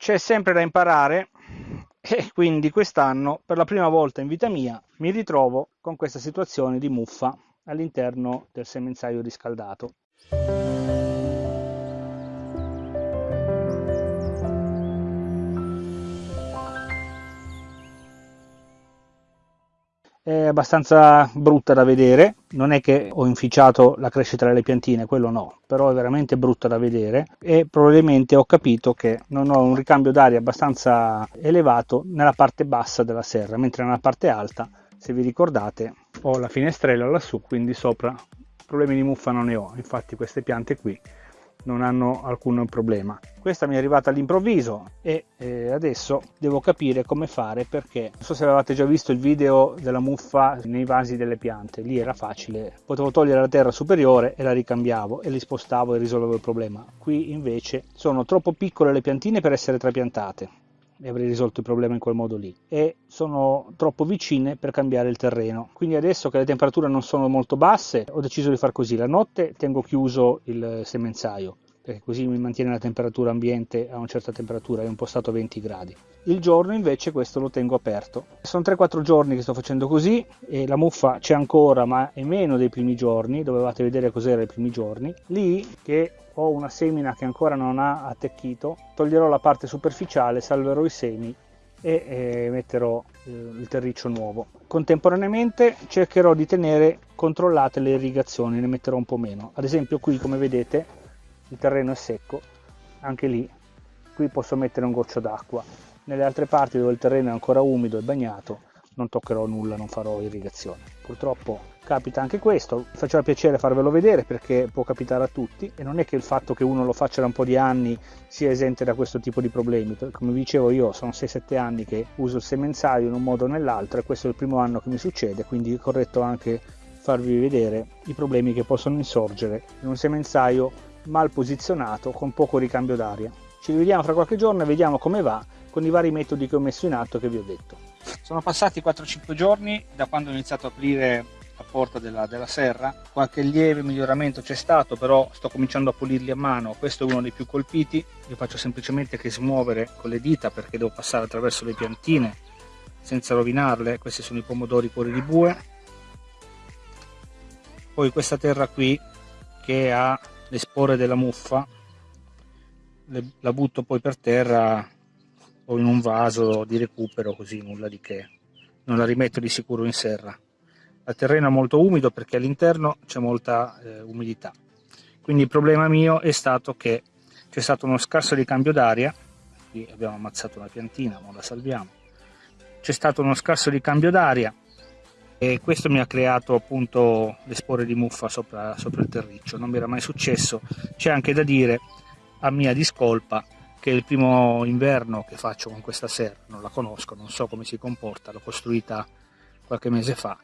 c'è sempre da imparare e quindi quest'anno per la prima volta in vita mia mi ritrovo con questa situazione di muffa all'interno del semenzaio riscaldato. È abbastanza brutta da vedere. Non è che ho inficiato la crescita delle piantine quello no però è veramente brutta da vedere. E probabilmente ho capito che non ho un ricambio d'aria abbastanza elevato nella parte bassa della serra mentre nella parte alta se vi ricordate ho la finestrella lassù quindi sopra. Problemi di muffa non ne ho infatti queste piante qui non hanno alcun problema. Questa mi è arrivata all'improvviso e eh, adesso devo capire come fare perché non so se avevate già visto il video della muffa nei vasi delle piante, lì era facile, potevo togliere la terra superiore e la ricambiavo e li spostavo e risolvevo il problema. Qui invece sono troppo piccole le piantine per essere trapiantate e avrei risolto il problema in quel modo lì. E sono troppo vicine per cambiare il terreno. Quindi adesso che le temperature non sono molto basse ho deciso di far così. La notte tengo chiuso il semenzaio perché così mi mantiene la temperatura ambiente a una certa temperatura, è impostato a 20 gradi. Il giorno invece questo lo tengo aperto. Sono 3-4 giorni che sto facendo così e la muffa c'è ancora ma è meno dei primi giorni, dovevate vedere cos'era i primi giorni. Lì che ho una semina che ancora non ha attecchito, toglierò la parte superficiale, salverò i semi e eh, metterò eh, il terriccio nuovo. Contemporaneamente cercherò di tenere controllate le irrigazioni, ne metterò un po' meno. Ad esempio qui come vedete il terreno è secco, anche lì qui posso mettere un goccio d'acqua. Nelle altre parti dove il terreno è ancora umido e bagnato non toccherò nulla, non farò irrigazione. Purtroppo capita anche questo, faceva piacere farvelo vedere perché può capitare a tutti e non è che il fatto che uno lo faccia da un po' di anni sia esente da questo tipo di problemi. Come vi dicevo io sono 6-7 anni che uso il semenzaio in un modo o nell'altro e questo è il primo anno che mi succede, quindi è corretto anche farvi vedere i problemi che possono insorgere in un semenzaio mal posizionato con poco ricambio d'aria. Ci rivediamo fra qualche giorno e vediamo come va con i vari metodi che ho messo in atto che vi ho detto. Sono passati 4-5 giorni da quando ho iniziato a aprire la porta della, della serra, qualche lieve miglioramento c'è stato, però sto cominciando a pulirli a mano, questo è uno dei più colpiti, io faccio semplicemente che smuovere con le dita perché devo passare attraverso le piantine senza rovinarle, questi sono i pomodori cuori di bue, poi questa terra qui che ha le spore della muffa, le, la butto poi per terra o in un vaso di recupero così nulla di che. Non la rimetto di sicuro in serra. Il terreno è molto umido perché all'interno c'è molta eh, umidità. Quindi il problema mio è stato che c'è stato uno scarso ricambio d'aria qui abbiamo ammazzato una piantina ma la salviamo. C'è stato uno scarso ricambio d'aria e questo mi ha creato appunto le spore di muffa sopra, sopra il terriccio. Non mi era mai successo. C'è anche da dire a mia discolpa che è il primo inverno che faccio con questa serra, non la conosco, non so come si comporta, l'ho costruita qualche mese fa,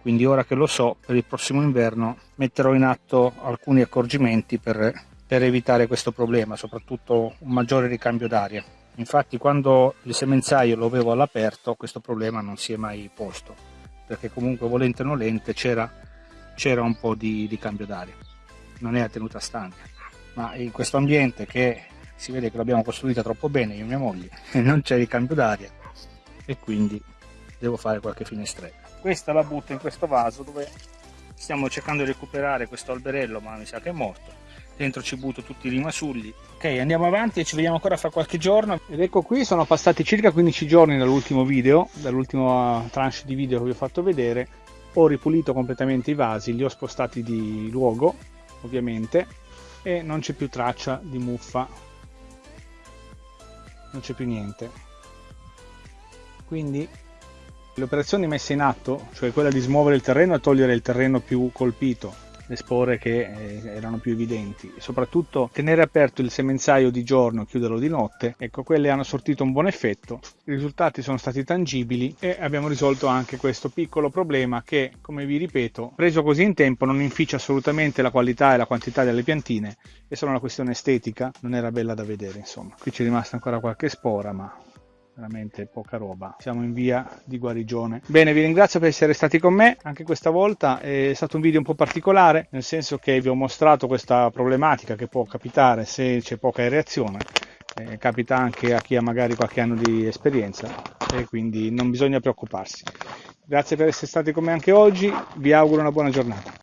quindi ora che lo so, per il prossimo inverno metterò in atto alcuni accorgimenti per, per evitare questo problema, soprattutto un maggiore ricambio d'aria. Infatti quando il semenzaio lo avevo all'aperto questo problema non si è mai posto, perché comunque volente o nolente c'era un po' di, di cambio d'aria, non è a tenuta stante, ma in questo ambiente che si vede che l'abbiamo costruita troppo bene io e mia moglie e non c'è ricambio d'aria e quindi devo fare qualche finestrella. Questa la butto in questo vaso dove stiamo cercando di recuperare questo alberello ma mi sa che è morto. Dentro ci butto tutti i rimasugli ok andiamo avanti e ci vediamo ancora fra qualche giorno. Ed ecco qui sono passati circa 15 giorni dall'ultimo video dall'ultima tranche di video che vi ho fatto vedere. Ho ripulito completamente i vasi li ho spostati di luogo ovviamente e non c'è più traccia di muffa non c'è più niente. Quindi le operazioni messe in atto cioè quella di smuovere il terreno e togliere il terreno più colpito le spore che eh, erano più evidenti. Soprattutto tenere aperto il semenzaio di giorno e chiuderlo di notte ecco quelle hanno sortito un buon effetto. I risultati sono stati tangibili e abbiamo risolto anche questo piccolo problema che come vi ripeto preso così in tempo non inficia assolutamente la qualità e la quantità delle piantine. È solo una questione estetica non era bella da vedere insomma. Qui c'è rimasta ancora qualche spora ma veramente poca roba. Siamo in via di guarigione. Bene vi ringrazio per essere stati con me anche questa volta. È stato un video un po' particolare nel senso che vi ho mostrato questa problematica che può capitare se c'è poca reazione. Eh, capita anche a chi ha magari qualche anno di esperienza e quindi non bisogna preoccuparsi. Grazie per essere stati con me anche oggi, vi auguro una buona giornata.